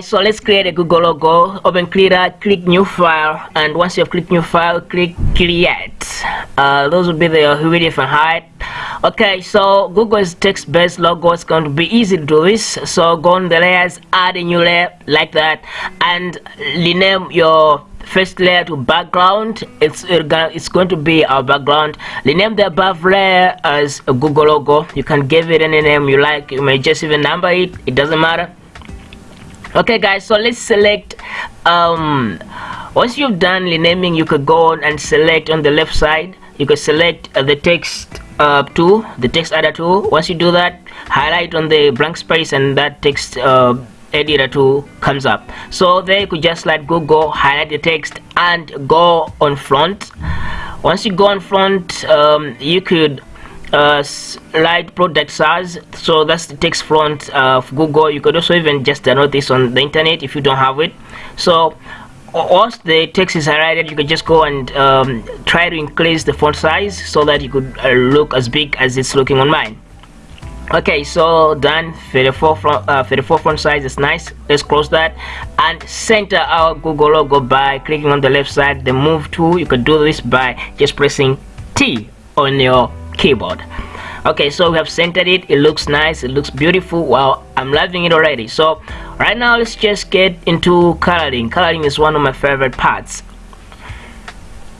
so let's create a google logo. Open Krita click new file and once you have clicked new file click create. Uh, those will be the width and height okay so google's text-based logo is going to be easy to do this. So go on the layers add a new layer like that and rename your first layer to background. It's it's going to be our background. Rename the above layer as a google logo. You can give it any name you like. You may just even number it. It doesn't matter okay guys so let's select um once you've done renaming you could go on and select on the left side. You could select uh, the text uh, tool the text editor tool once you do that highlight on the blank space and that text uh, editor tool comes up. So there you could just like google highlight the text and go on front. Once you go on front um, you could uh, light Product Sans. So that's the text front of google. You could also even just download this on the internet if you don't have it. So once the text is highlighted. You could just go and um, try to increase the font size so that you could uh, look as big as it's looking on mine. Okay so done. For the forefront uh, for the forefront size is nice. Let's close that and center our google logo by clicking on the left side. The move tool you can do this by just pressing t on your keyboard. Okay so we have centered it. It looks nice. It looks beautiful. Wow i'm loving it already. So right now let's just get into coloring. Coloring is one of my favorite parts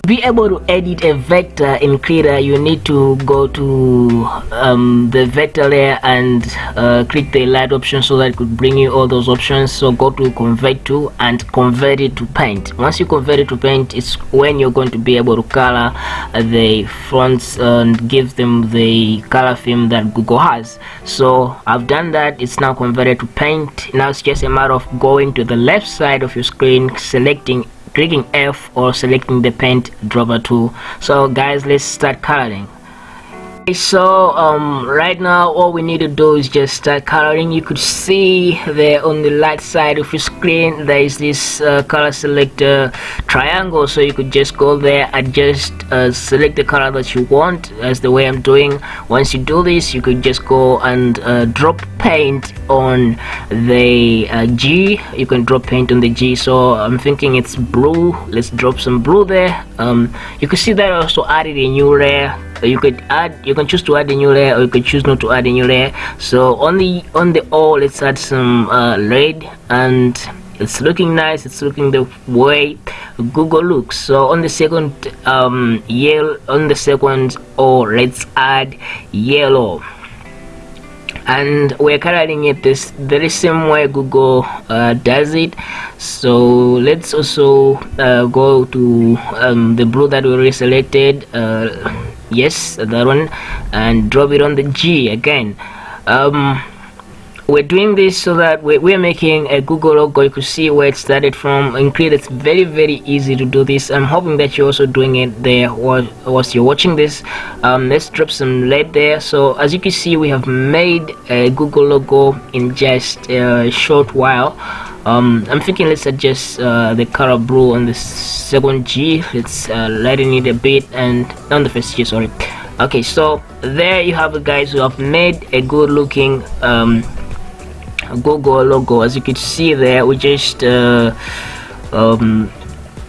be able to edit a vector in Krita you need to go to um, the vector layer and uh, click the light option so that it could bring you all those options. So go to convert to and convert it to paint. Once you convert it to paint it's when you're going to be able to color the fonts and give them the color theme that Google has. So I've done that. It's now converted to paint. Now it's just a matter of going to the left side of your screen selecting clicking F or selecting the paint dropper tool. So guys let's start coloring. So um, right now all we need to do is just start coloring. You could see there on the right side of your screen there is this uh, color selector triangle. So you could just go there and just uh, select the color that you want as the way I'm doing. Once you do this you could just go and uh, drop paint on the uh, G. You can drop paint on the G. So I'm thinking it's blue. Let's drop some blue there. Um, you can see that I also added a new layer. You could add you can choose to add a new layer or you could choose not to add a new layer. So on the on the all let's add some uh, red and it's looking nice. It's looking the way google looks. So on the second um yellow on the second oh let's add yellow and we're coloring it this very same way google uh, does it. So let's also uh, go to um, the blue that we already selected uh, yes that one and drop it on the G again. Um, we're doing this so that we're, making a Google logo you can see where it started from in Krita it's very very easy to do this. I'm hoping that you're also doing it there whilst you're watching this. Um, let's drop some lead there. So as you can see we have made a Google logo in just a short while. Um, I'm thinking let's adjust uh, the color blue on the second G. Let's uh, lighten it a bit and on the first G sorry. Okay so there you have it guys. Who have made a good looking um, Google logo as you can see there we just uh, um,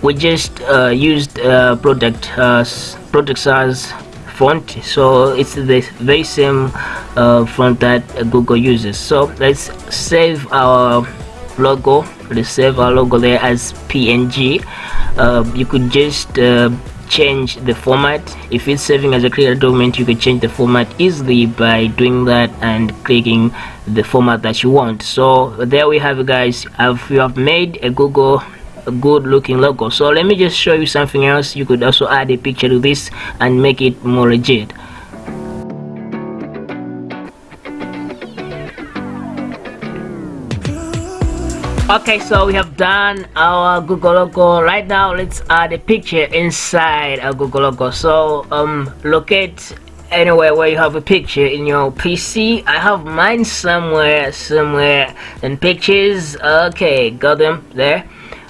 we just uh, used uh, product uh, Product Sans font. So it's the very same uh, font that Google uses. So let's save our logo. Let's save our logo there as png uh, you could just change the format. If it's saving as a Krita document you can change the format easily by doing that and clicking the format that you want. So there we have it guys. If you have made a google a good looking logo. So let me just show you something else. You could also add a picture to this and make it more legit okay so we have done our google logo right now let's add a picture inside our google logo so um locate anywhere where you have a picture in your pc i have mine somewhere somewhere in pictures. Okay got them there.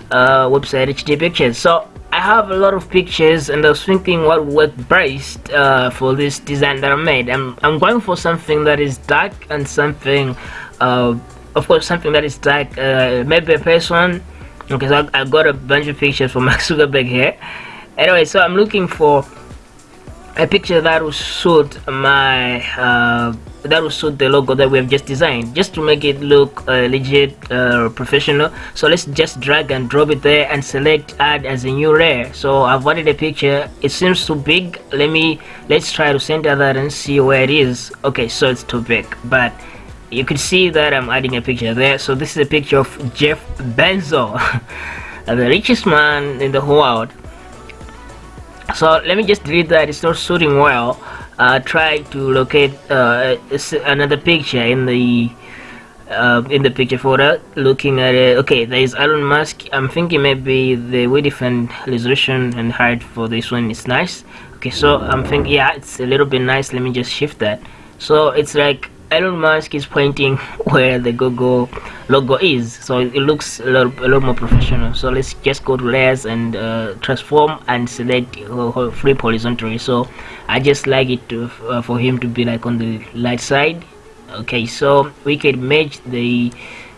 Uh website hd pictures. So I have a lot of pictures and I was thinking what would best uh, for this design that I made. I'm, I'm going for something that is dark and something uh, of course something that is like uh, maybe a person okay so I, I got a bunch of pictures from Mark Zuckerberg here. Anyway so I'm looking for a picture that will suit my uh, that will suit the logo that we have just designed just to make it look uh, legit uh, professional. So let's just drag and drop it there and select add as a new layer. So I've added a picture. It seems too big. Let me let's try to center that and see where it is. Okay so it's too big but you can see that I'm adding a picture there. So this is a picture of Jeff Bezos the richest man in the whole world. So let me just delete that it's not suiting well. Uh, try to locate uh, another picture in the uh, in the picture folder. Looking at it okay there is Elon Musk. I'm thinking maybe the width and resolution and height for this one. Is nice. Okay so I'm thinking yeah it's a little bit nice. Let me just shift that. So it's like Elon Musk is pointing where the Google logo is. So it looks a lot, a lot more professional. So let's just go to layers and uh, transform and select uh, flip horizontally. So I just like it to, uh, for him to be like on the light side. Okay so we can merge the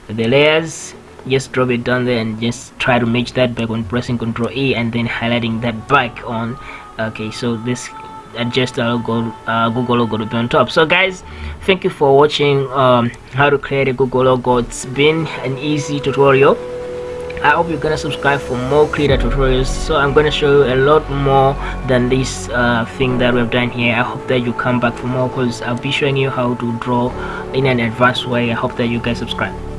the layers. Just drop it down there and just try to merge that back on pressing ctrl E and then highlighting that back on. Okay so this adjust our Google, uh, Google logo to be on top. So guys thank you for watching um, how to create a Google logo. It's been an easy tutorial. I hope you're gonna subscribe for more Krita tutorials. So I'm gonna show you a lot more than this uh, thing that we've done here. I hope that you come back for more because I'll be showing you how to draw in an advanced way. I hope that you guys subscribe